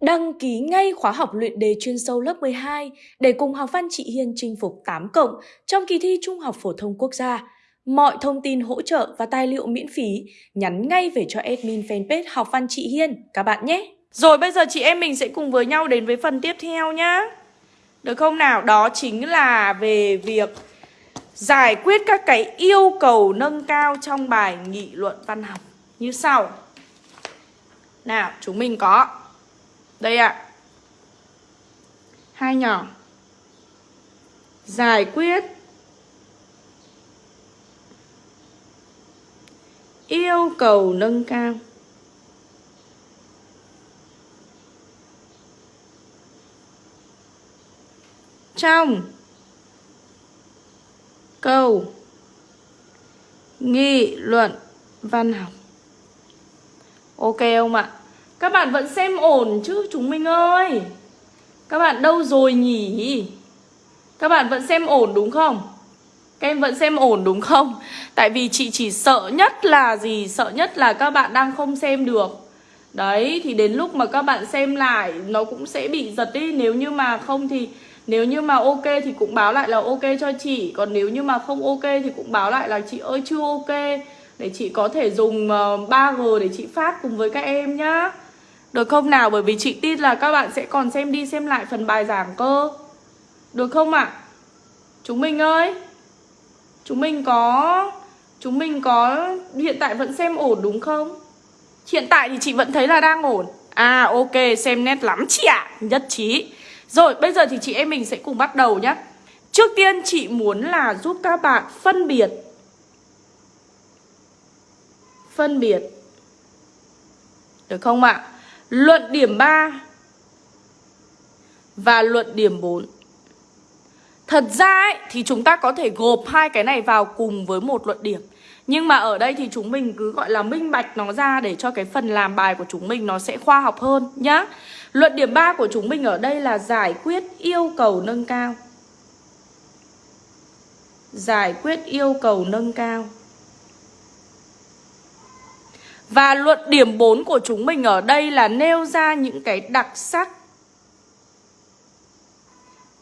Đăng ký ngay khóa học luyện đề chuyên sâu lớp 12 để cùng học văn chị Hiên chinh phục 8 cộng trong kỳ thi Trung học phổ thông quốc gia. Mọi thông tin hỗ trợ và tài liệu miễn phí nhắn ngay về cho admin fanpage học văn chị Hiên các bạn nhé. Rồi bây giờ chị em mình sẽ cùng với nhau đến với phần tiếp theo nhá. Được không nào? Đó chính là về việc giải quyết các cái yêu cầu nâng cao trong bài nghị luận văn học như sau. Nào, chúng mình có đây ạ. À. Hai nhỏ. Giải quyết yêu cầu nâng cao. Trong câu nghị luận văn học. Ok không ạ? Các bạn vẫn xem ổn chứ, chúng mình ơi. Các bạn đâu rồi nhỉ? Các bạn vẫn xem ổn đúng không? Các em vẫn xem ổn đúng không? Tại vì chị chỉ sợ nhất là gì? Sợ nhất là các bạn đang không xem được. Đấy, thì đến lúc mà các bạn xem lại, Nó cũng sẽ bị giật đi. Nếu như mà không thì, Nếu như mà ok thì cũng báo lại là ok cho chị. Còn nếu như mà không ok thì cũng báo lại là chị ơi, chưa ok. Để chị có thể dùng ờ, 3G để chị phát cùng với các em nhá được không nào? Bởi vì chị tin là các bạn sẽ còn xem đi xem lại phần bài giảng cơ Được không ạ? À? Chúng mình ơi Chúng mình có, Chúng mình có, hiện tại vẫn xem ổn đúng không? Hiện tại thì chị vẫn thấy là đang ổn À ok, xem nét lắm chị ạ à. Nhất trí Rồi, bây giờ thì chị em mình sẽ cùng bắt đầu nhé Trước tiên chị muốn là giúp các bạn phân biệt Phân biệt Được không ạ? À? Luận điểm 3 và luận điểm 4. Thật ra ấy, thì chúng ta có thể gộp hai cái này vào cùng với một luận điểm. Nhưng mà ở đây thì chúng mình cứ gọi là minh bạch nó ra để cho cái phần làm bài của chúng mình nó sẽ khoa học hơn nhá. Luận điểm 3 của chúng mình ở đây là giải quyết yêu cầu nâng cao. Giải quyết yêu cầu nâng cao. Và luận điểm 4 của chúng mình ở đây là nêu ra những cái đặc sắc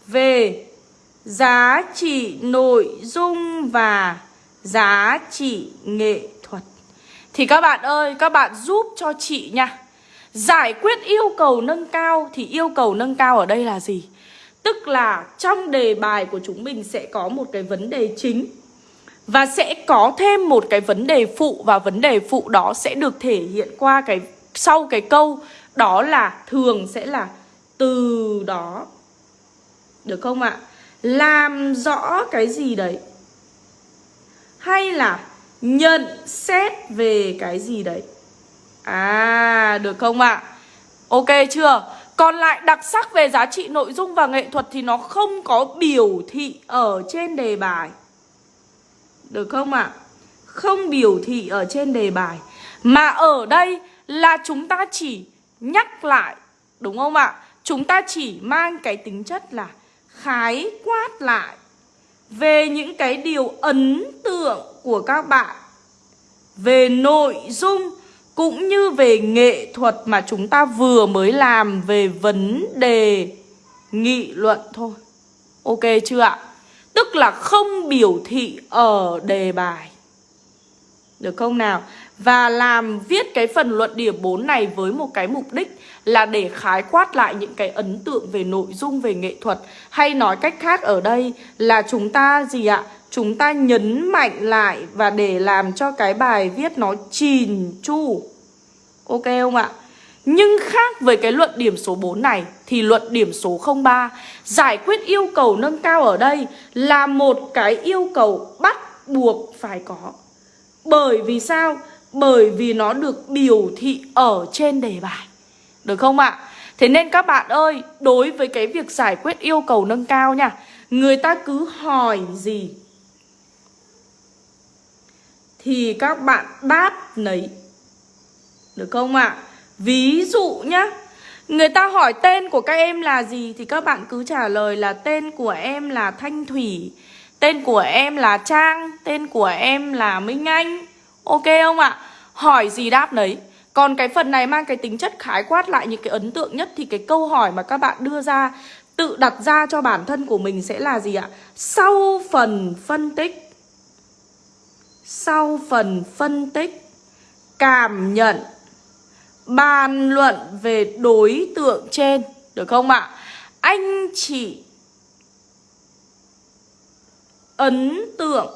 về giá trị nội dung và giá trị nghệ thuật. Thì các bạn ơi, các bạn giúp cho chị nha. Giải quyết yêu cầu nâng cao thì yêu cầu nâng cao ở đây là gì? Tức là trong đề bài của chúng mình sẽ có một cái vấn đề chính và sẽ có thêm một cái vấn đề phụ Và vấn đề phụ đó sẽ được thể hiện qua cái sau cái câu Đó là thường sẽ là từ đó Được không ạ? Làm rõ cái gì đấy Hay là nhận xét về cái gì đấy À, được không ạ? Ok chưa? Còn lại đặc sắc về giá trị nội dung và nghệ thuật thì nó không có biểu thị ở trên đề bài được không ạ? À? Không biểu thị ở trên đề bài, Mà ở đây là chúng ta chỉ nhắc lại, Đúng không ạ? Chúng ta chỉ mang cái tính chất là khái quát lại Về những cái điều ấn tượng của các bạn, Về nội dung cũng như về nghệ thuật mà chúng ta vừa mới làm về vấn đề nghị luận thôi Ok chưa ạ? Tức là không biểu thị ở đề bài Được không nào? Và làm viết cái phần luận điểm 4 này với một cái mục đích là để khái quát lại những cái ấn tượng về nội dung, về nghệ thuật Hay nói cách khác ở đây là chúng ta gì ạ? Chúng ta nhấn mạnh lại và để làm cho cái bài viết nó chìn chu Ok không ạ? Nhưng khác với cái luận điểm số 4 này thì luận điểm số 03 giải quyết yêu cầu nâng cao ở đây là một cái yêu cầu bắt buộc phải có. Bởi vì sao? Bởi vì nó được biểu thị ở trên đề bài. Được không ạ? Thế nên các bạn ơi, đối với cái việc giải quyết yêu cầu nâng cao nha, người ta cứ hỏi gì thì các bạn đáp nấy. Được không ạ? Ví dụ nhá. Người ta hỏi tên của các em là gì Thì các bạn cứ trả lời là tên của em là Thanh Thủy, Tên của em là Trang, Tên của em là Minh Anh. Ok không ạ? Hỏi gì đáp đấy Còn cái phần này mang cái tính chất khái quát lại những cái ấn tượng nhất Thì cái câu hỏi mà các bạn đưa ra, Tự đặt ra cho bản thân của mình sẽ là gì ạ? Sau phần phân tích. Sau phần phân tích. Cảm nhận. Bàn luận về đối tượng trên, Được không ạ? Anh chị ấn tượng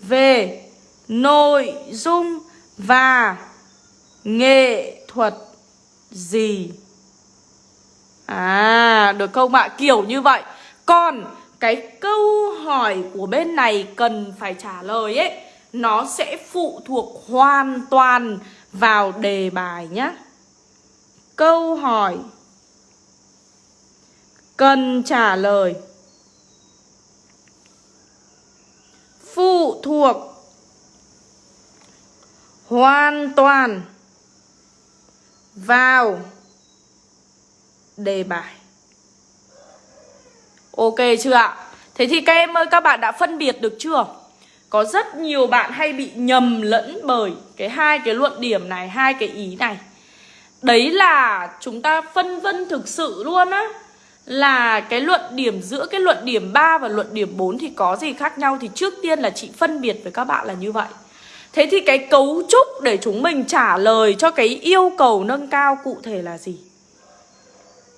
về nội dung và nghệ thuật gì? À được không ạ? Kiểu như vậy. Còn cái câu hỏi của bên này cần phải trả lời ấy, Nó sẽ phụ thuộc hoàn toàn vào đề bài nhé Câu hỏi. Cần trả lời. Phụ thuộc. Hoàn toàn. Vào đề bài. Ok chưa ạ? Thế thì các em ơi, các bạn đã phân biệt được chưa? Có rất nhiều bạn hay bị nhầm lẫn bởi cái hai cái luận điểm này, hai cái ý này. Đấy là chúng ta phân vân thực sự luôn á Là cái luận điểm giữa cái luận điểm 3 và luận điểm 4 thì có gì khác nhau Thì trước tiên là chị phân biệt với các bạn là như vậy Thế thì cái cấu trúc để chúng mình trả lời cho cái yêu cầu nâng cao cụ thể là gì?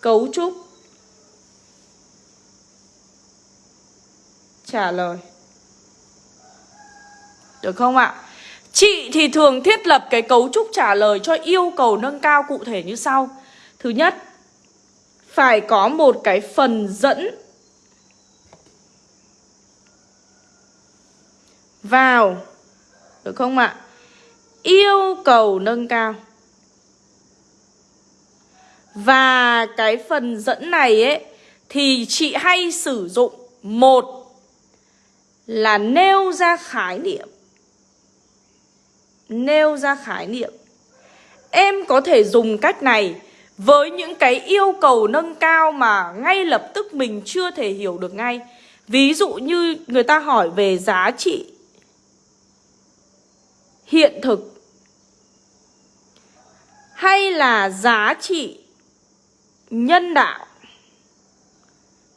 Cấu trúc Trả lời được không ạ? Chị thì thường thiết lập cái cấu trúc trả lời cho yêu cầu nâng cao cụ thể như sau Thứ nhất, Phải có một cái phần dẫn Vào, Được không ạ? Yêu cầu nâng cao và cái phần dẫn này ấy, Thì chị hay sử dụng Một Là nêu ra khái niệm Nêu ra khái niệm. Em có thể dùng cách này Với những cái yêu cầu nâng cao mà ngay lập tức mình chưa thể hiểu được ngay. Ví dụ như người ta hỏi về giá trị Hiện thực Hay là giá trị nhân đạo.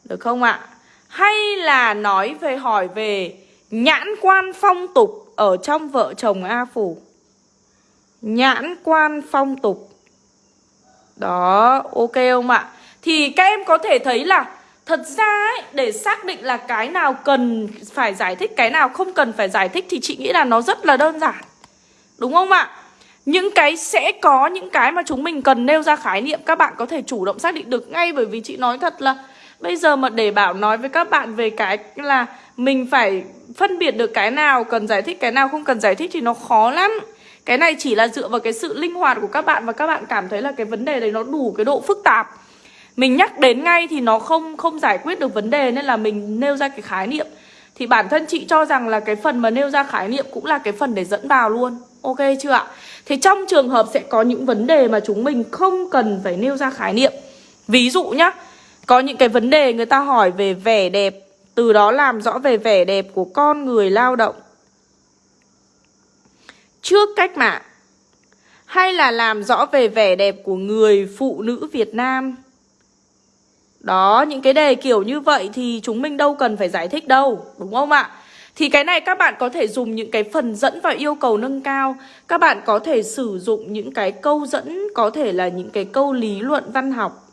Được không ạ? Hay là nói về hỏi về nhãn quan phong tục ở trong vợ chồng A Phủ Nhãn quan phong tục Đó, ok không ạ? Thì các em có thể thấy là Thật ra ấy, để xác định là cái nào cần phải giải thích Cái nào không cần phải giải thích Thì chị nghĩ là nó rất là đơn giản Đúng không ạ? Những cái sẽ có những cái mà chúng mình cần nêu ra khái niệm Các bạn có thể chủ động xác định được ngay Bởi vì chị nói thật là Bây giờ mà để bảo nói với các bạn về cái là Mình phải phân biệt được cái nào cần giải thích, Cái nào không cần giải thích thì nó khó lắm. Cái này chỉ là dựa vào cái sự linh hoạt của các bạn Và các bạn cảm thấy là cái vấn đề đấy nó đủ cái độ phức tạp. Mình nhắc đến ngay thì nó không không giải quyết được vấn đề Nên là mình nêu ra cái khái niệm. Thì bản thân chị cho rằng là cái phần mà nêu ra khái niệm cũng là cái phần để dẫn vào luôn. Ok chưa ạ? Thế trong trường hợp sẽ có những vấn đề mà chúng mình không cần phải nêu ra khái niệm. Ví dụ nhá có những cái vấn đề người ta hỏi về vẻ đẹp Từ đó làm rõ về vẻ đẹp của con người lao động. Trước cách mạng Hay là làm rõ về vẻ đẹp của người phụ nữ Việt Nam? Đó, những cái đề kiểu như vậy thì chúng mình đâu cần phải giải thích đâu Đúng không ạ? Thì cái này các bạn có thể dùng những cái phần dẫn và yêu cầu nâng cao. Các bạn có thể sử dụng những cái câu dẫn Có thể là những cái câu lý luận văn học.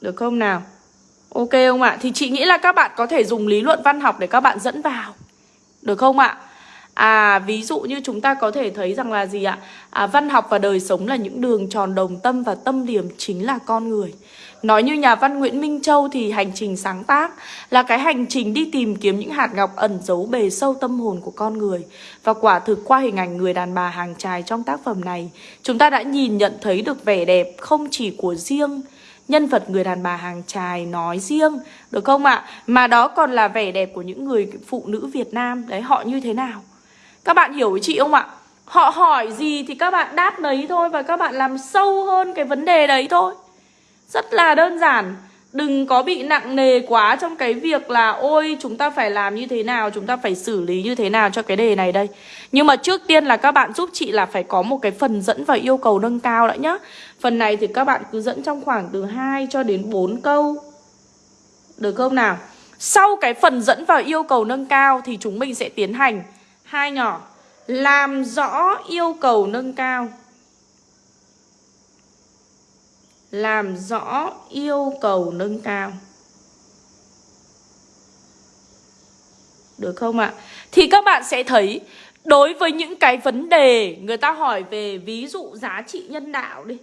Được không nào? Ok không ạ? Thì chị nghĩ là các bạn có thể dùng lý luận văn học để các bạn dẫn vào Được không ạ? À ví dụ như chúng ta có thể thấy rằng là gì ạ? À, văn học và đời sống là những đường tròn đồng tâm và tâm điểm chính là con người Nói như nhà văn Nguyễn Minh Châu thì hành trình sáng tác là cái hành trình đi tìm kiếm những hạt ngọc ẩn giấu bề sâu tâm hồn của con người. Và quả thực qua hình ảnh người đàn bà hàng trài trong tác phẩm này, chúng ta đã nhìn nhận thấy được vẻ đẹp không chỉ của riêng nhân vật người đàn bà hàng trài nói riêng, được không ạ? Mà đó còn là vẻ đẹp của những người phụ nữ Việt Nam, đấy họ như thế nào? Các bạn hiểu với chị không ạ? Họ hỏi gì thì các bạn đáp đấy thôi và các bạn làm sâu hơn cái vấn đề đấy thôi. Rất là đơn giản Đừng có bị nặng nề quá trong cái việc là, Ôi, chúng ta phải làm như thế nào, Chúng ta phải xử lý như thế nào cho cái đề này đây. Nhưng mà trước tiên là các bạn giúp chị là phải có một cái phần dẫn và yêu cầu nâng cao đã nhá. Phần này thì các bạn cứ dẫn trong khoảng từ 2 cho đến 4 câu. Được không nào? Sau cái phần dẫn vào yêu cầu nâng cao Thì chúng mình sẽ tiến hành. Hai nhỏ. Làm rõ yêu cầu nâng cao làm rõ yêu cầu nâng cao Được không ạ? Thì các bạn sẽ thấy, Đối với những cái vấn đề Người ta hỏi về ví dụ giá trị nhân đạo đi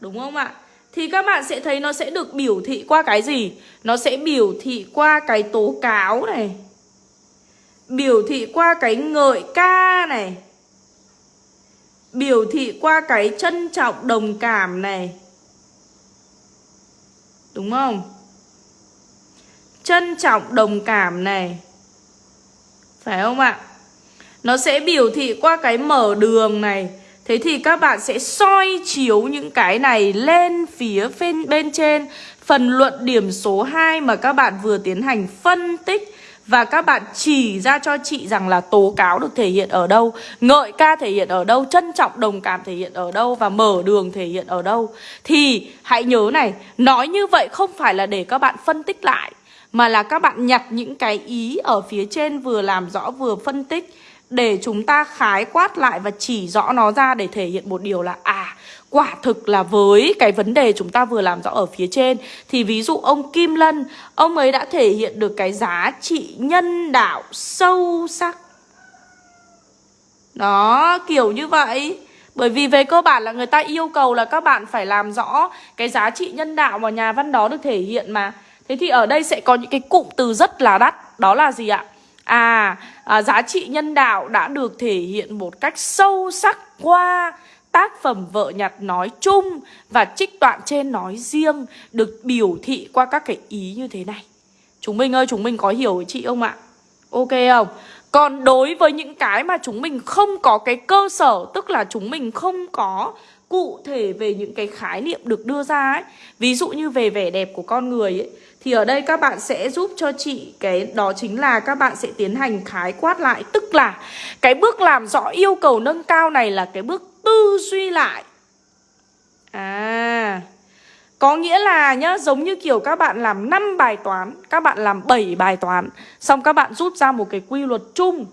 Đúng không ạ? Thì các bạn sẽ thấy nó sẽ được biểu thị qua cái gì? Nó sẽ biểu thị qua cái tố cáo này Biểu thị qua cái ngợi ca này biểu thị qua cái trân trọng đồng cảm này Đúng không? Trân trọng đồng cảm này Phải không ạ? Nó sẽ biểu thị qua cái mở đường này Thế thì các bạn sẽ soi chiếu những cái này lên phía bên, bên trên Phần luận điểm số 2 mà các bạn vừa tiến hành phân tích và các bạn chỉ ra cho chị rằng là tố cáo được thể hiện ở đâu, Ngợi ca thể hiện ở đâu, Trân trọng đồng cảm thể hiện ở đâu Và mở đường thể hiện ở đâu. Thì hãy nhớ này, Nói như vậy không phải là để các bạn phân tích lại, Mà là các bạn nhặt những cái ý ở phía trên Vừa làm rõ vừa phân tích. Để chúng ta khái quát lại và chỉ rõ nó ra Để thể hiện một điều là À Quả thực là với cái vấn đề chúng ta vừa làm rõ ở phía trên Thì ví dụ ông Kim Lân Ông ấy đã thể hiện được cái giá trị nhân đạo sâu sắc Đó, kiểu như vậy bởi vì về cơ bản là người ta yêu cầu là các bạn phải làm rõ cái giá trị nhân đạo mà nhà văn đó được thể hiện mà. Thế thì ở đây sẽ có những cái cụm từ rất là đắt. Đó là gì ạ? À, à giá trị nhân đạo đã được thể hiện một cách sâu sắc qua tác phẩm vợ nhặt nói chung và trích đoạn trên nói riêng được biểu thị qua các cái ý như thế này. Chúng mình ơi, chúng mình có hiểu chị không ạ? Ok không? Còn đối với những cái mà chúng mình không có cái cơ sở Tức là chúng mình không có cụ thể về những cái khái niệm được đưa ra ấy Ví dụ như về vẻ đẹp của con người ấy thì ở đây các bạn sẽ giúp cho chị Cái, đó chính là các bạn sẽ tiến hành khái quát lại. Tức là cái bước làm rõ yêu cầu nâng cao này là cái bước tư duy lại. À Có nghĩa là nhá, Giống như kiểu các bạn làm 5 bài toán, Các bạn làm 7 bài toán, Xong các bạn rút ra một cái quy luật chung.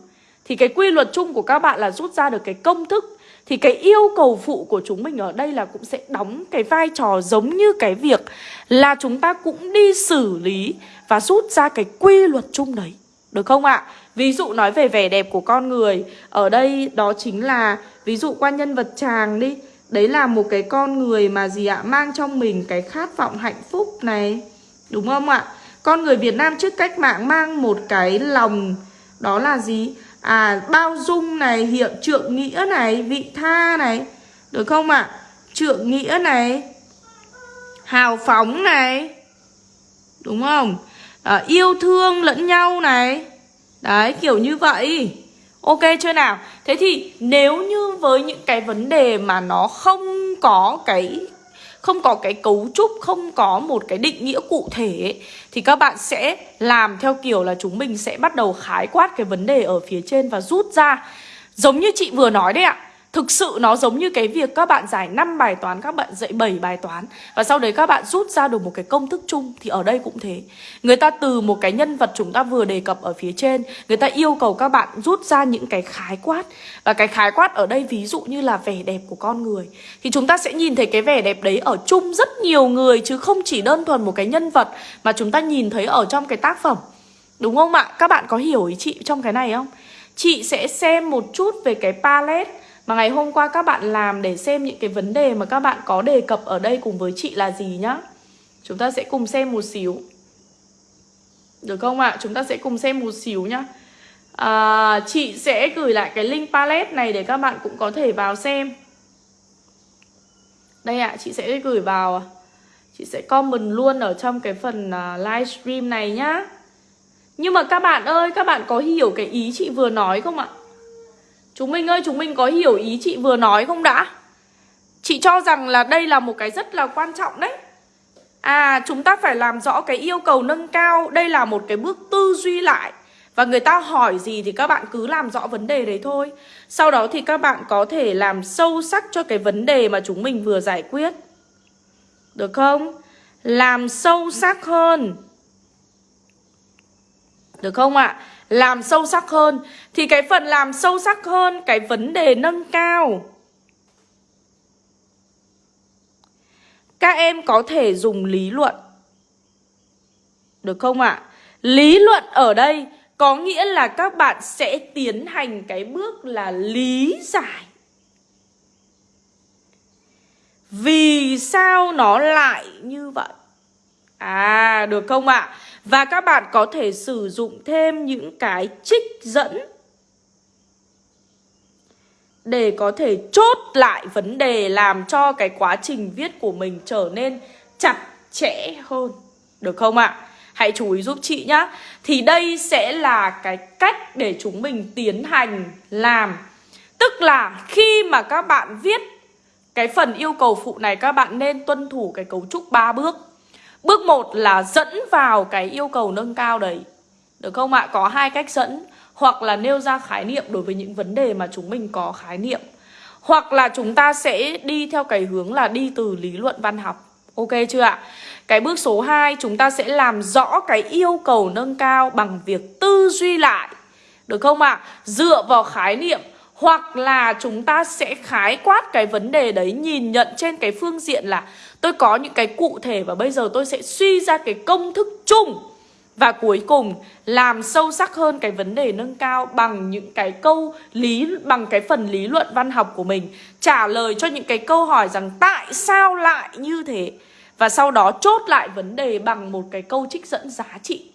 Thì cái quy luật chung của các bạn là rút ra được cái công thức thì cái yêu cầu phụ của chúng mình ở đây là cũng sẽ đóng cái vai trò giống như cái việc Là chúng ta cũng đi xử lý Và rút ra cái quy luật chung đấy. Được không ạ? Ví dụ nói về vẻ đẹp của con người. Ở đây đó chính là, Ví dụ qua nhân vật chàng đi, Đấy là một cái con người mà gì ạ? Mang trong mình cái khát vọng hạnh phúc này. Đúng không ạ? Con người Việt Nam trước cách mạng mang một cái lòng, Đó là gì? À bao dung này Hiệu trượng nghĩa này Vị tha này Được không ạ? Trượng nghĩa này Hào phóng này Đúng không? À, Yêu thương lẫn nhau này. Đấy kiểu như vậy. Ok chưa nào? Thế thì nếu như với những cái vấn đề mà nó không có cái không có cái cấu trúc, không có một cái định nghĩa cụ thể thì các bạn sẽ làm theo kiểu là chúng mình sẽ bắt đầu khái quát cái vấn đề ở phía trên và rút ra. Giống như chị vừa nói đấy ạ. Thực sự nó giống như cái việc các bạn giải 5 bài toán, các bạn dạy 7 bài toán Và sau đấy các bạn rút ra được một cái công thức chung Thì ở đây cũng thế Người ta từ một cái nhân vật chúng ta vừa đề cập ở phía trên Người ta yêu cầu các bạn rút ra những cái khái quát Và cái khái quát ở đây ví dụ như là vẻ đẹp của con người Thì chúng ta sẽ nhìn thấy cái vẻ đẹp đấy ở chung rất nhiều người Chứ không chỉ đơn thuần một cái nhân vật Mà chúng ta nhìn thấy ở trong cái tác phẩm Đúng không ạ? Các bạn có hiểu ý chị trong cái này không? Chị sẽ xem một chút về cái palette mà ngày hôm qua các bạn làm để xem những cái vấn đề mà các bạn có đề cập ở đây cùng với chị là gì nhá Chúng ta sẽ cùng xem một xíu Được không ạ? À? Chúng ta sẽ cùng xem một xíu nhá à, Chị sẽ gửi lại cái link palette này để các bạn cũng có thể vào xem Đây ạ, à, chị sẽ gửi vào Chị sẽ comment luôn ở trong cái phần à, livestream này nhá Nhưng mà các bạn ơi, các bạn có hiểu cái ý chị vừa nói không ạ? Chúng mình ơi, chúng mình có hiểu ý chị vừa nói không đã? Chị cho rằng là đây là một cái rất là quan trọng đấy À chúng ta phải làm rõ cái yêu cầu nâng cao Đây là một cái bước tư duy lại Và người ta hỏi gì thì các bạn cứ làm rõ vấn đề đấy thôi Sau đó thì các bạn có thể làm sâu sắc cho cái vấn đề mà chúng mình vừa giải quyết Được không? Làm sâu sắc hơn Được không ạ? À? Làm sâu sắc hơn Thì cái phần làm sâu sắc hơn Cái vấn đề nâng cao Các em có thể dùng lý luận Được không ạ? À? Lý luận ở đây có nghĩa là các bạn sẽ tiến hành cái bước là lý giải Vì sao nó lại như vậy? À, được không ạ? À? Và các bạn có thể sử dụng thêm những cái trích dẫn để có thể chốt lại vấn đề làm cho cái quá trình viết của mình trở nên chặt chẽ hơn. Được không ạ? À? Hãy chú ý giúp chị nhá. Thì đây sẽ là cái cách để chúng mình tiến hành làm. Tức là khi mà các bạn viết cái phần yêu cầu phụ này, các bạn nên tuân thủ cái cấu trúc 3 bước. Bước 1 là dẫn vào cái yêu cầu nâng cao đấy. Được không ạ? Có hai cách dẫn hoặc là nêu ra khái niệm đối với những vấn đề mà chúng mình có khái niệm. Hoặc là chúng ta sẽ đi theo cái hướng là đi từ lý luận văn học. Ok chưa ạ? Cái bước số 2 chúng ta sẽ làm rõ cái yêu cầu nâng cao bằng việc tư duy lại. Được không ạ? Dựa vào khái niệm hoặc là chúng ta sẽ khái quát cái vấn đề đấy, nhìn nhận trên cái phương diện là tôi có những cái cụ thể và bây giờ tôi sẽ suy ra cái công thức chung và cuối cùng làm sâu sắc hơn cái vấn đề nâng cao bằng những cái câu lý, bằng cái phần lý luận văn học của mình, trả lời cho những cái câu hỏi rằng tại sao lại như thế và sau đó chốt lại vấn đề bằng một cái câu trích dẫn giá trị.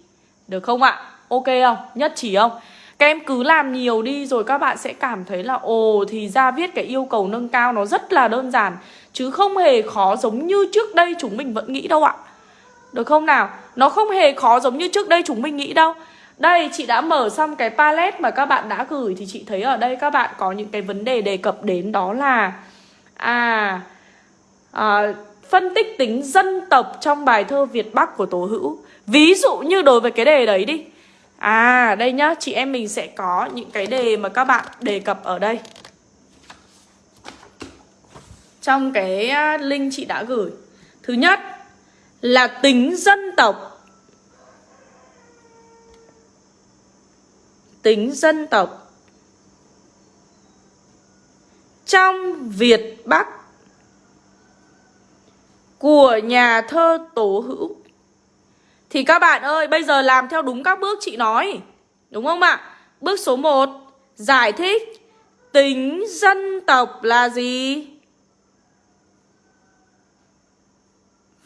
Được không ạ? Ok không? Nhất trí không? Các em cứ làm nhiều đi rồi các bạn sẽ cảm thấy là, ồ, thì ra viết cái yêu cầu nâng cao nó rất là đơn giản chứ không hề khó giống như trước đây chúng mình vẫn nghĩ đâu ạ. Được không nào? Nó không hề khó giống như trước đây chúng mình nghĩ đâu. Đây chị đã mở xong cái palette mà các bạn đã gửi Thì chị thấy ở đây các bạn có những cái vấn đề đề cập đến đó là À, à Phân tích tính dân tộc trong bài thơ Việt Bắc của Tố Hữu. Ví dụ như đối với cái đề đấy đi. À đây nhá, chị em mình sẽ có những cái đề mà các bạn đề cập ở đây. Trong cái à, link chị đã gửi. Thứ nhất là tính dân tộc. Tính dân tộc. Trong Việt Bắc của nhà thơ Tố Hữu. Thì các bạn ơi, bây giờ làm theo đúng các bước chị nói, đúng không ạ? Bước số 1 giải thích tính dân tộc là gì?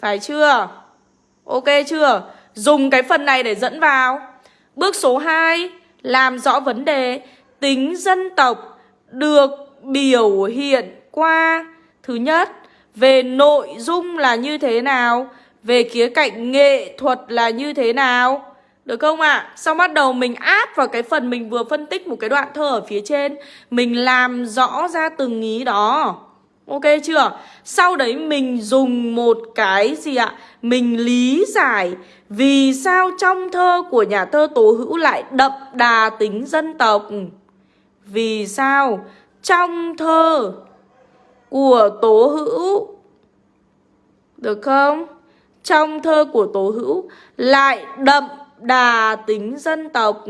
Phải chưa? Ok chưa? Dùng cái phần này để dẫn vào Bước số 2 Làm rõ vấn đề Tính dân tộc được biểu hiện qua Thứ nhất, Về nội dung là như thế nào, Về khía cạnh nghệ thuật là như thế nào Được không ạ? À? Xong bắt đầu mình áp vào cái phần mình vừa phân tích một cái đoạn thơ ở phía trên, Mình làm rõ ra từng ý đó Ok chưa? Sau đấy mình dùng một cái gì ạ? Mình lý giải vì sao trong thơ của nhà thơ Tố Hữu lại đậm đà tính dân tộc. Vì sao trong thơ của Tố Hữu, được không? Trong thơ của Tố Hữu lại đậm đà tính dân tộc.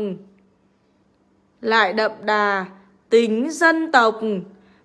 Lại đậm đà tính dân tộc.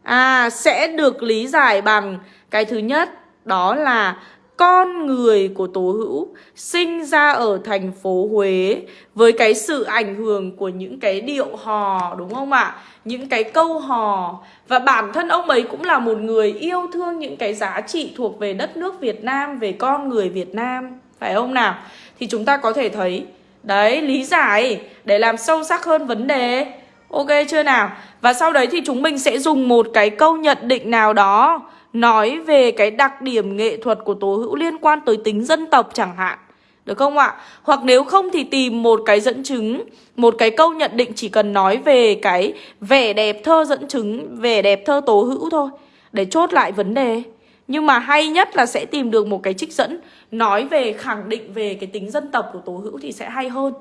À sẽ được lý giải bằng cái thứ nhất đó là con người của Tố Hữu sinh ra ở thành phố Huế với cái sự ảnh hưởng của những cái điệu hò đúng không ạ? Những cái câu hò và bản thân ông ấy cũng là một người yêu thương những cái giá trị thuộc về đất nước Việt Nam, về con người Việt Nam, phải không nào? Thì chúng ta có thể thấy đấy lý giải để làm sâu sắc hơn vấn đề Ok chưa nào? Và sau đấy thì chúng mình sẽ dùng một cái câu nhận định nào đó, Nói về cái đặc điểm nghệ thuật của Tố Hữu liên quan tới tính dân tộc chẳng hạn Được không ạ? Hoặc nếu không thì tìm một cái dẫn chứng, Một cái câu nhận định chỉ cần nói về cái vẻ đẹp thơ dẫn chứng, Vẻ đẹp thơ Tố Hữu thôi, Để chốt lại vấn đề Nhưng mà hay nhất là sẽ tìm được một cái trích dẫn Nói về, khẳng định về cái tính dân tộc của Tố Hữu thì sẽ hay hơn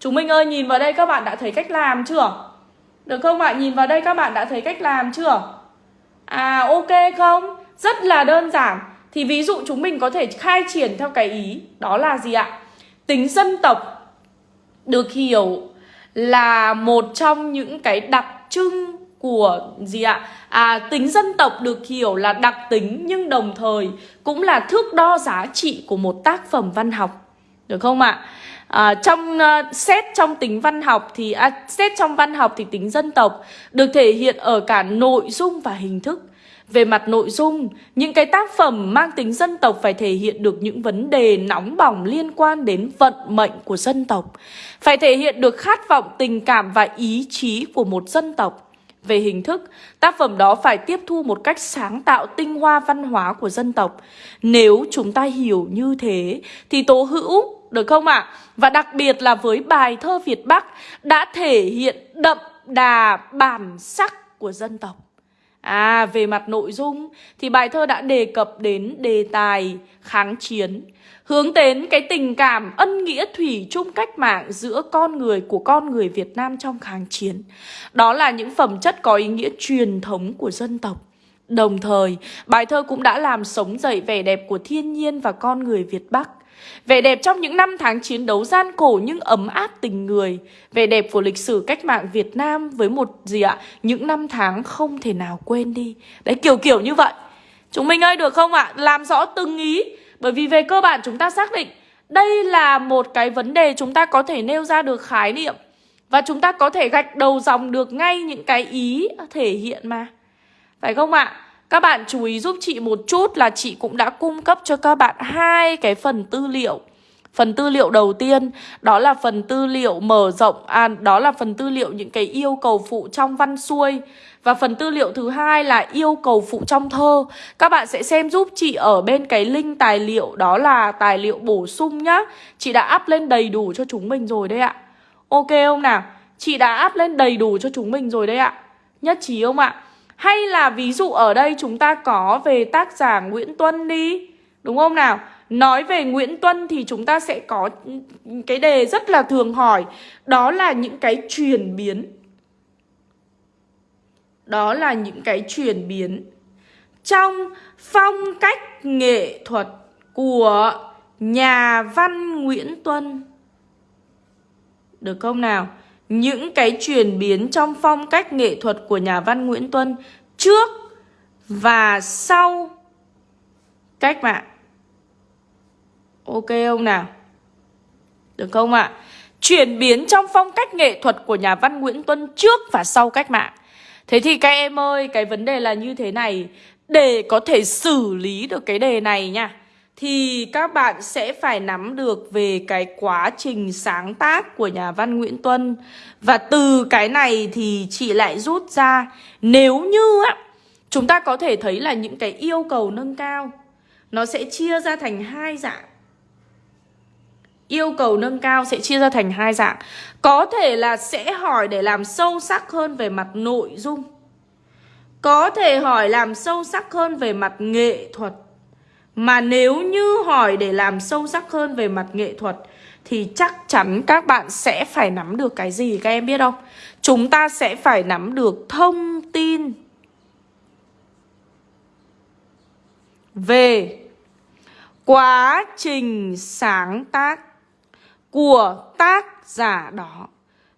Chúng mình ơi, nhìn vào đây các bạn đã thấy cách làm chưa? Được không ạ? Nhìn vào đây các bạn đã thấy cách làm chưa? À ok không? Rất là đơn giản Thì ví dụ chúng mình có thể khai triển theo cái ý Đó là gì ạ? Tính dân tộc được hiểu là một trong những cái đặc trưng của gì ạ? À, tính dân tộc được hiểu là đặc tính nhưng đồng thời cũng là thước đo giá trị của một tác phẩm văn học. Được không ạ? À, trong uh, xét trong tính văn học thì à, xét trong văn học thì tính dân tộc được thể hiện ở cả nội dung và hình thức. Về mặt nội dung, những cái tác phẩm mang tính dân tộc phải thể hiện được những vấn đề nóng bỏng liên quan đến vận mệnh của dân tộc. Phải thể hiện được khát vọng tình cảm và ý chí của một dân tộc. Về hình thức, tác phẩm đó phải tiếp thu một cách sáng tạo tinh hoa văn hóa của dân tộc. Nếu chúng ta hiểu như thế thì Tố Hữu, được không ạ? À? Và đặc biệt là với bài thơ Việt Bắc đã thể hiện đậm đà bản sắc của dân tộc. À, về mặt nội dung thì bài thơ đã đề cập đến đề tài kháng chiến, hướng đến cái tình cảm ân nghĩa thủy chung cách mạng giữa con người của con người Việt Nam trong kháng chiến. Đó là những phẩm chất có ý nghĩa truyền thống của dân tộc. Đồng thời, bài thơ cũng đã làm sống dậy vẻ đẹp của thiên nhiên và con người Việt Bắc. Vẻ đẹp trong những năm tháng chiến đấu gian khổ nhưng ấm áp tình người Vẻ đẹp của lịch sử cách mạng Việt Nam với một gì ạ? Những năm tháng không thể nào quên đi Đấy, kiểu kiểu như vậy Chúng mình ơi, được không ạ? Làm rõ từng ý Bởi vì về cơ bản chúng ta xác định Đây là một cái vấn đề chúng ta có thể nêu ra được khái niệm Và chúng ta có thể gạch đầu dòng được ngay những cái ý thể hiện mà Phải không ạ? Các bạn chú ý giúp chị một chút là chị cũng đã cung cấp cho các bạn hai cái phần tư liệu. Phần tư liệu đầu tiên đó là phần tư liệu mở rộng à, đó là phần tư liệu những cái yêu cầu phụ trong văn xuôi và phần tư liệu thứ hai là yêu cầu phụ trong thơ. Các bạn sẽ xem giúp chị ở bên cái link tài liệu đó là tài liệu bổ sung nhá. Chị đã up lên đầy đủ cho chúng mình rồi đấy ạ. Ok không nào? Chị đã up lên đầy đủ cho chúng mình rồi đấy ạ. Nhất trí không ạ? Hay là ví dụ ở đây chúng ta có về tác giả Nguyễn Tuân đi Đúng không nào? Nói về Nguyễn Tuân thì chúng ta sẽ có cái đề rất là thường hỏi Đó là những cái chuyển biến Đó là những cái chuyển biến Trong phong cách nghệ thuật của nhà văn Nguyễn Tuân Được không nào? Những cái chuyển biến trong phong cách nghệ thuật của nhà văn Nguyễn Tuân trước và sau cách mạng. Ok không nào? Được không ạ? À? Chuyển biến trong phong cách nghệ thuật của nhà văn Nguyễn Tuân trước và sau cách mạng. Thế thì các em ơi, cái vấn đề là như thế này. Để có thể xử lý được cái đề này nha thì các bạn sẽ phải nắm được về cái quá trình sáng tác của nhà văn Nguyễn Tuân. Và từ cái này thì chị lại rút ra, nếu như á, chúng ta có thể thấy là những cái yêu cầu nâng cao, nó sẽ chia ra thành hai dạng. Yêu cầu nâng cao sẽ chia ra thành hai dạng. Có thể là sẽ hỏi để làm sâu sắc hơn về mặt nội dung. Có thể hỏi làm sâu sắc hơn về mặt nghệ thuật mà nếu như hỏi để làm sâu sắc hơn về mặt nghệ thuật Thì chắc chắn các bạn sẽ phải nắm được cái gì các em biết không? Chúng ta sẽ phải nắm được thông tin Về quá trình sáng tác của tác giả đó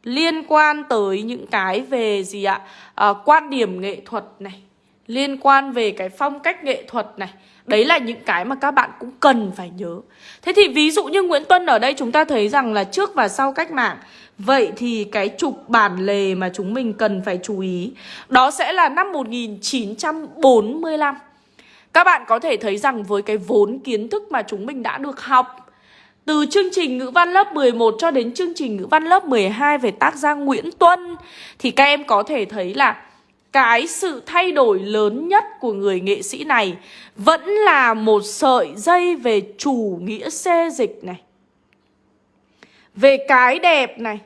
Liên quan tới những cái về gì ạ? À, quan điểm nghệ thuật này Liên quan về cái phong cách nghệ thuật này. Đấy là những cái mà các bạn cũng cần phải nhớ. Thế thì ví dụ như Nguyễn Tuân ở đây chúng ta thấy rằng là trước và sau cách mạng. Vậy thì cái trục bản lề mà chúng mình cần phải chú ý, Đó sẽ là năm 1945 Các bạn có thể thấy rằng với cái vốn kiến thức mà chúng mình đã được học, từ chương trình ngữ văn lớp 11 cho đến chương trình ngữ văn lớp 12 về tác gia Nguyễn Tuân, Thì các em có thể thấy là cái sự thay đổi lớn nhất của người nghệ sĩ này vẫn là một sợi dây về chủ nghĩa xê dịch này. Về cái đẹp này.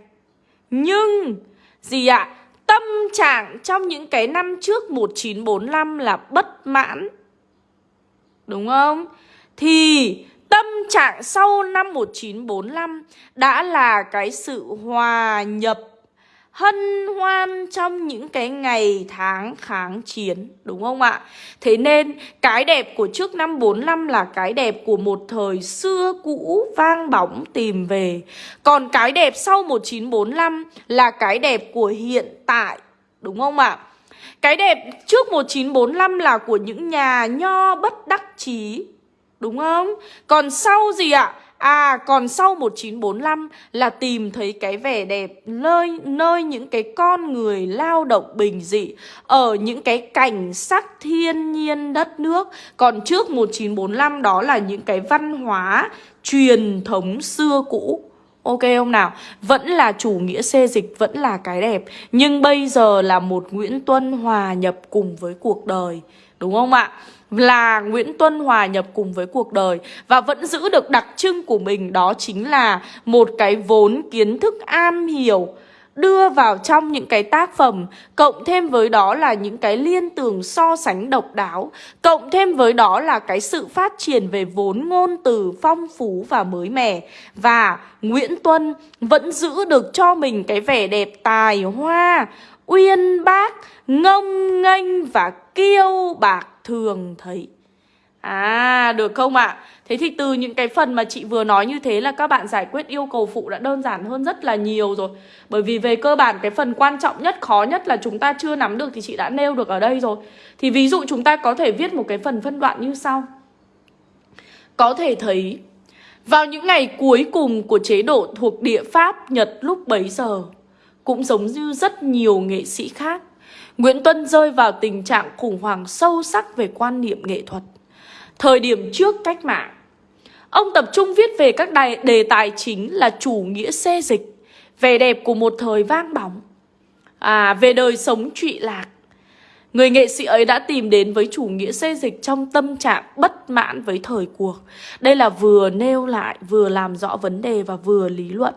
Nhưng, gì ạ? À? Tâm trạng trong những cái năm trước 1945 là bất mãn. Đúng không? Thì tâm trạng sau năm 1945 đã là cái sự hòa nhập hân hoan trong những cái ngày tháng kháng chiến, đúng không ạ? Thế nên cái đẹp của trước năm 45 là cái đẹp của một thời xưa cũ vang bóng tìm về. Còn cái đẹp sau 1945 là cái đẹp của hiện tại, đúng không ạ? Cái đẹp trước 1945 là của những nhà nho bất đắc chí, Đúng không? Còn sau gì ạ? À còn sau 1945 là tìm thấy cái vẻ đẹp nơi nơi những cái con người lao động bình dị ở những cái cảnh sắc thiên nhiên đất nước. Còn trước 1945 đó là những cái văn hóa truyền thống xưa cũ. Ok không nào? Vẫn là chủ nghĩa xê dịch, vẫn là cái đẹp Nhưng bây giờ là một Nguyễn Tuân hòa nhập cùng với cuộc đời Đúng không ạ? Là Nguyễn Tuân hòa nhập cùng với cuộc đời và vẫn giữ được đặc trưng của mình, đó chính là một cái vốn kiến thức am hiểu, đưa vào trong những cái tác phẩm, cộng thêm với đó là những cái liên tưởng so sánh độc đáo, cộng thêm với đó là cái sự phát triển về vốn ngôn từ phong phú và mới mẻ. Và Nguyễn Tuân vẫn giữ được cho mình cái vẻ đẹp tài hoa, uyên bác, ngông nghênh và kiêu bạc thường thấy À được không ạ? À? Thế thì từ những cái phần mà chị vừa nói như thế là các bạn giải quyết yêu cầu phụ đã đơn giản hơn rất là nhiều rồi Bởi vì về cơ bản cái phần quan trọng nhất, khó nhất là chúng ta chưa nắm được thì chị đã nêu được ở đây rồi Thì ví dụ chúng ta có thể viết một cái phần phân đoạn như sau Có thể thấy vào những ngày cuối cùng của chế độ thuộc địa Pháp Nhật lúc bấy giờ Cũng giống như rất nhiều nghệ sĩ khác Nguyễn Tuân rơi vào tình trạng khủng hoảng sâu sắc về quan niệm nghệ thuật. Thời điểm trước cách mạng, ông tập trung viết về các đề, đề tài chính là chủ nghĩa xê dịch, vẻ đẹp của một thời vang bóng, à, về đời sống trụy lạc. Người nghệ sĩ ấy đã tìm đến với chủ nghĩa xê dịch trong tâm trạng bất mãn với thời cuộc. Đây là vừa nêu lại, vừa làm rõ vấn đề và vừa lý luận.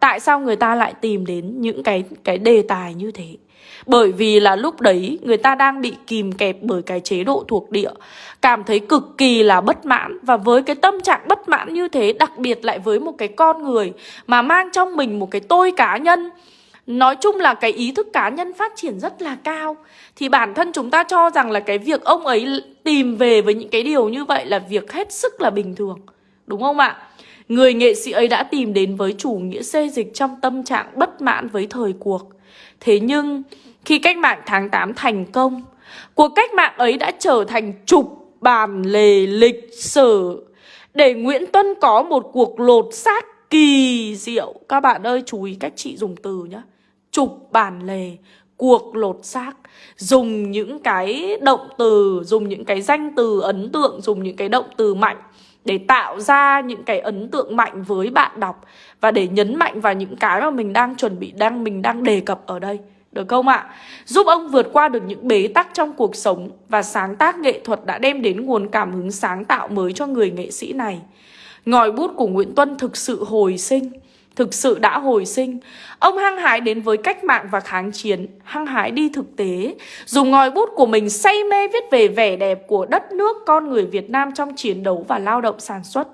Tại sao người ta lại tìm đến những cái cái đề tài như thế? Bởi vì là lúc đấy người ta đang bị kìm kẹp bởi cái chế độ thuộc địa, Cảm thấy cực kỳ là bất mãn Và với cái tâm trạng bất mãn như thế, Đặc biệt lại với một cái con người Mà mang trong mình một cái tôi cá nhân, Nói chung là cái ý thức cá nhân phát triển rất là cao, Thì bản thân chúng ta cho rằng là cái việc ông ấy tìm về với những cái điều như vậy là việc hết sức là bình thường, Đúng không ạ? Người nghệ sĩ ấy đã tìm đến với chủ nghĩa xê dịch trong tâm trạng bất mãn với thời cuộc Thế nhưng khi cách mạng tháng 8 thành công, cuộc cách mạng ấy đã trở thành trục bàn lề lịch sử để Nguyễn Tuân có một cuộc lột xác kỳ diệu. Các bạn ơi chú ý cách chị dùng từ nhé. Trục bàn lề, cuộc lột xác dùng những cái động từ dùng những cái danh từ ấn tượng dùng những cái động từ mạnh để tạo ra những cái ấn tượng mạnh với bạn đọc và để nhấn mạnh vào những cái mà mình đang chuẩn bị đang mình đang đề cập ở đây được không ạ? Giúp ông vượt qua được những bế tắc trong cuộc sống và sáng tác nghệ thuật đã đem đến nguồn cảm hứng sáng tạo mới cho người nghệ sĩ này. Ngòi bút của Nguyễn Tuân thực sự hồi sinh, thực sự đã hồi sinh. Ông hăng hái đến với cách mạng và kháng chiến, hăng hái đi thực tế, dùng ngòi bút của mình say mê viết về vẻ đẹp của đất nước con người Việt Nam trong chiến đấu và lao động sản xuất.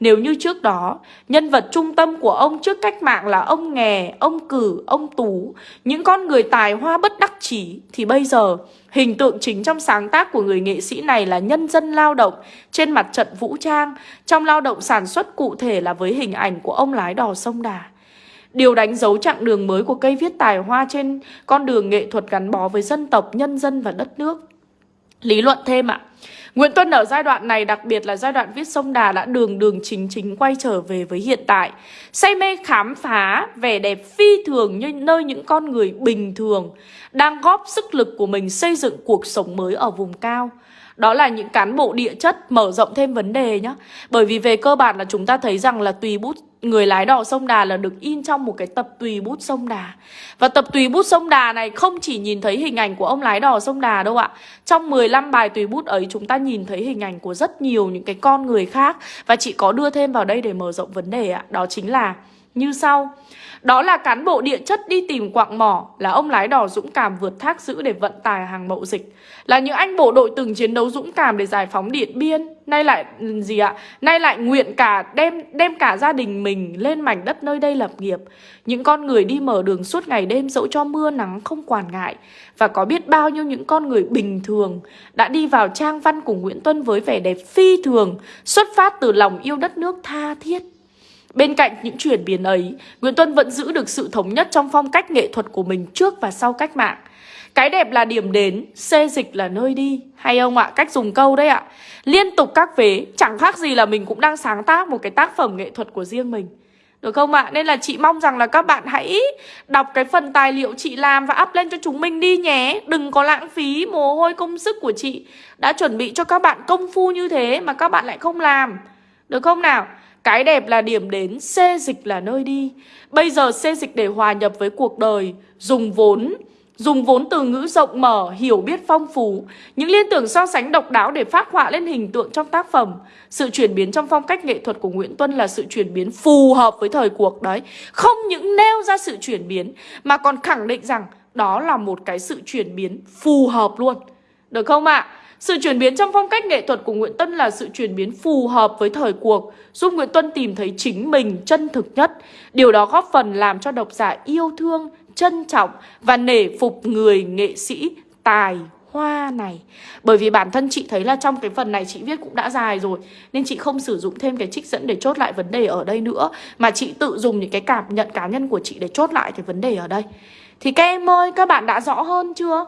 Nếu như trước đó, nhân vật trung tâm của ông trước cách mạng là ông nghè, ông cử, ông tú, những con người tài hoa bất đắc chỉ, thì bây giờ hình tượng chính trong sáng tác của người nghệ sĩ này là nhân dân lao động trên mặt trận vũ trang, trong lao động sản xuất cụ thể là với hình ảnh của ông lái đò sông Đà. Điều đánh dấu chặng đường mới của cây viết tài hoa trên con đường nghệ thuật gắn bó với dân tộc, nhân dân và đất nước. Lý luận thêm ạ. À, Nguyễn Tuân ở giai đoạn này, đặc biệt là giai đoạn viết sông Đà đã đường đường chính chính quay trở về với hiện tại. Say mê khám phá vẻ đẹp phi thường như nơi những con người bình thường đang góp sức lực của mình xây dựng cuộc sống mới ở vùng cao. Đó là những cán bộ địa chất mở rộng thêm vấn đề nhé Bởi vì về cơ bản là chúng ta thấy rằng là tùy bút, người lái đò sông Đà là được in trong một cái tập tùy bút sông Đà. Và tập tùy bút sông Đà này không chỉ nhìn thấy hình ảnh của ông lái đò sông Đà đâu ạ. Trong 15 bài tùy bút ấy, chúng ta nhìn thấy hình ảnh của rất nhiều những cái con người khác. Và chị có đưa thêm vào đây để mở rộng vấn đề ạ. Đó chính là như sau. Đó là cán bộ địa chất đi tìm quạng mỏ, là ông lái đò dũng cảm vượt thác giữ để vận tải hàng mậu dịch, là những anh bộ đội từng chiến đấu dũng cảm để giải phóng Điện Biên, nay lại ừ, gì ạ? Nay lại nguyện cả đem đem cả gia đình mình lên mảnh đất nơi đây lập nghiệp. Những con người đi mở đường suốt ngày đêm dẫu cho mưa nắng không quản ngại và có biết bao nhiêu những con người bình thường đã đi vào trang văn của Nguyễn Tuân với vẻ đẹp phi thường, xuất phát từ lòng yêu đất nước tha thiết. Bên cạnh những chuyển biến ấy, Nguyễn Tuân vẫn giữ được sự thống nhất trong phong cách nghệ thuật của mình trước và sau cách mạng. Cái đẹp là điểm đến, xê dịch là nơi đi. Hay ông ạ? Cách dùng câu đấy ạ. Liên tục các vế, chẳng khác gì là mình cũng đang sáng tác một cái tác phẩm nghệ thuật của riêng mình. Được không ạ? Nên là chị mong rằng là các bạn hãy đọc cái phần tài liệu chị làm và up lên cho chúng mình đi nhé. Đừng có lãng phí mồ hôi công sức của chị. Đã chuẩn bị cho các bạn công phu như thế mà các bạn lại không làm. Được không nào? Cái đẹp là điểm đến, xê dịch là nơi đi. Bây giờ xê dịch để hòa nhập với cuộc đời, dùng vốn, dùng vốn từ ngữ rộng mở, hiểu biết phong phú, những liên tưởng so sánh độc đáo để phát họa lên hình tượng trong tác phẩm. Sự chuyển biến trong phong cách nghệ thuật của Nguyễn Tuân là sự chuyển biến phù hợp với thời cuộc đấy. Không những nêu ra sự chuyển biến mà còn khẳng định rằng đó là một cái sự chuyển biến phù hợp luôn. Được không ạ? À? Sự chuyển biến trong phong cách nghệ thuật của Nguyễn Tân là sự chuyển biến phù hợp với thời cuộc, giúp Nguyễn Tuân tìm thấy chính mình chân thực nhất. Điều đó góp phần làm cho độc giả yêu thương, trân trọng và nể phục người nghệ sĩ tài hoa này Bởi vì bản thân chị thấy là trong cái phần này chị viết cũng đã dài rồi Nên chị không sử dụng thêm cái trích dẫn để chốt lại vấn đề ở đây nữa Mà chị tự dùng những cái cảm nhận cá nhân của chị để chốt lại cái vấn đề ở đây Thì các em ơi, các bạn đã rõ hơn chưa?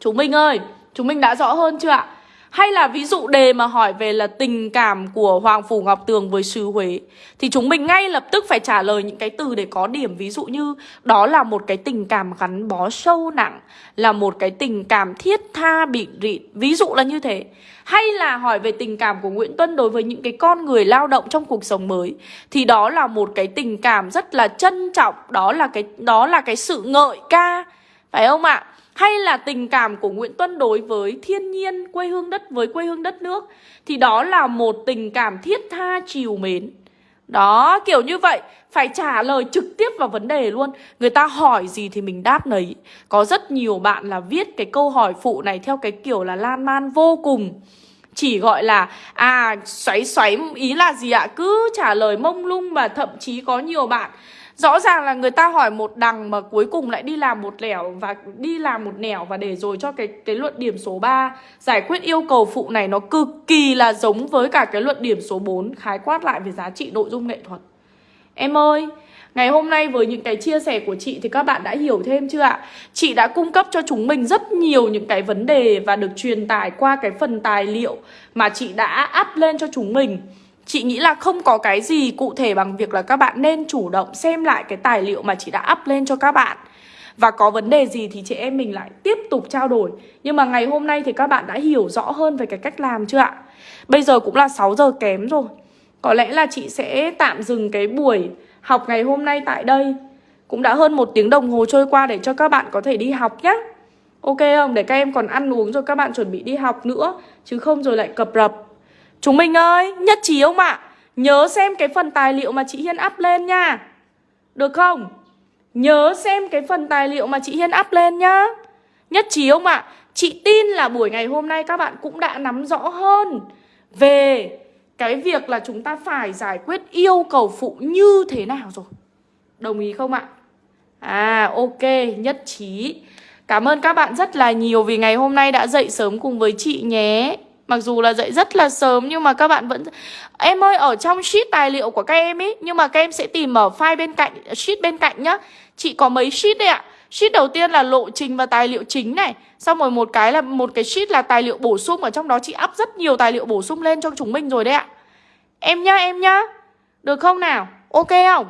Chúng mình ơi, Chúng mình đã rõ hơn chưa ạ? Hay là ví dụ đề mà hỏi về là tình cảm của Hoàng Phủ Ngọc Tường với sứ Huế Thì chúng mình ngay lập tức phải trả lời những cái từ để có điểm Ví dụ như đó là một cái tình cảm gắn bó sâu nặng Là một cái tình cảm thiết tha bị rịn Ví dụ là như thế Hay là hỏi về tình cảm của Nguyễn Tuân đối với những cái con người lao động trong cuộc sống mới Thì đó là một cái tình cảm rất là trân trọng Đó là cái, đó là cái sự ngợi ca Phải không ạ? Hay là tình cảm của Nguyễn Tuân đối với thiên nhiên, quê hương đất với quê hương đất nước thì đó là một tình cảm thiết tha chiều mến. Đó, kiểu như vậy, phải trả lời trực tiếp vào vấn đề luôn. Người ta hỏi gì thì mình đáp nấy. Có rất nhiều bạn là viết cái câu hỏi phụ này theo cái kiểu là lan man vô cùng. Chỉ gọi là à xoáy xoáy ý là gì ạ? Cứ trả lời mông lung và thậm chí có nhiều bạn Rõ ràng là người ta hỏi một đằng mà cuối cùng lại đi làm một lẻo và đi làm một nẻo và để rồi cho cái cái luận điểm số 3 giải quyết yêu cầu phụ này nó cực kỳ là giống với cả cái luận điểm số 4 khái quát lại về giá trị nội dung nghệ thuật. Em ơi, Ngày hôm nay với những cái chia sẻ của chị thì các bạn đã hiểu thêm chưa ạ? Chị đã cung cấp cho chúng mình rất nhiều những cái vấn đề và được truyền tải qua cái phần tài liệu mà chị đã up lên cho chúng mình. Chị nghĩ là không có cái gì cụ thể bằng việc là các bạn nên chủ động xem lại cái tài liệu mà chị đã up lên cho các bạn. Và có vấn đề gì thì chị em mình lại tiếp tục trao đổi. Nhưng mà ngày hôm nay thì các bạn đã hiểu rõ hơn về cái cách làm chưa ạ? Bây giờ cũng là 6 giờ kém rồi. Có lẽ là chị sẽ tạm dừng cái buổi học ngày hôm nay tại đây. Cũng đã hơn một tiếng đồng hồ trôi qua để cho các bạn có thể đi học nhé Ok không? Để các em còn ăn uống rồi các bạn chuẩn bị đi học nữa. Chứ không rồi lại cập rập. Chúng mình ơi, nhất trí không ạ? Nhớ xem cái phần tài liệu mà chị Hiên up lên nha Được không? Nhớ xem cái phần tài liệu mà chị Hiên up lên nhá Nhất trí không ạ? Chị tin là buổi ngày hôm nay các bạn cũng đã nắm rõ hơn Về cái việc là chúng ta phải giải quyết yêu cầu phụ như thế nào rồi Đồng ý không ạ? À ok, nhất trí Cảm ơn các bạn rất là nhiều vì ngày hôm nay đã dậy sớm cùng với chị nhé Mặc dù là dậy rất là sớm, nhưng mà các bạn vẫn Em ơi, ở trong sheet tài liệu của các em ấy Nhưng mà các em sẽ tìm ở file bên cạnh, Sheet bên cạnh nhá. Chị có mấy sheet đấy ạ? Sheet đầu tiên là lộ trình và tài liệu chính này. Xong rồi một cái là một cái sheet là tài liệu bổ sung, Ở trong đó chị up rất nhiều tài liệu bổ sung lên cho chúng mình rồi đấy ạ. Em nhá em nhá. Được không nào? Ok không?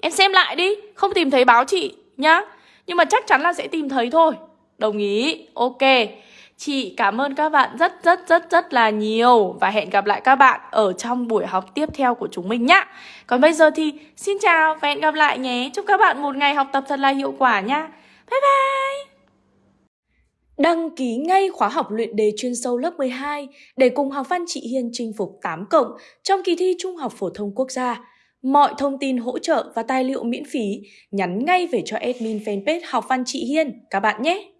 Em xem lại đi, Không tìm thấy báo chị nhá. Nhưng mà chắc chắn là sẽ tìm thấy thôi. Đồng ý. Ok. Chị cảm ơn các bạn rất rất rất rất là nhiều Và hẹn gặp lại các bạn ở trong buổi học tiếp theo của chúng mình nhá Còn bây giờ thì xin chào và hẹn gặp lại nhé Chúc các bạn một ngày học tập thật là hiệu quả nha Bye bye Đăng ký ngay khóa học luyện đề chuyên sâu lớp 12 để cùng học văn chị Hiên chinh phục 8 cộng trong kỳ thi Trung học phổ thông quốc gia. Mọi thông tin hỗ trợ và tài liệu miễn phí nhắn ngay về cho admin fanpage Học văn chị Hiên, các bạn nhé.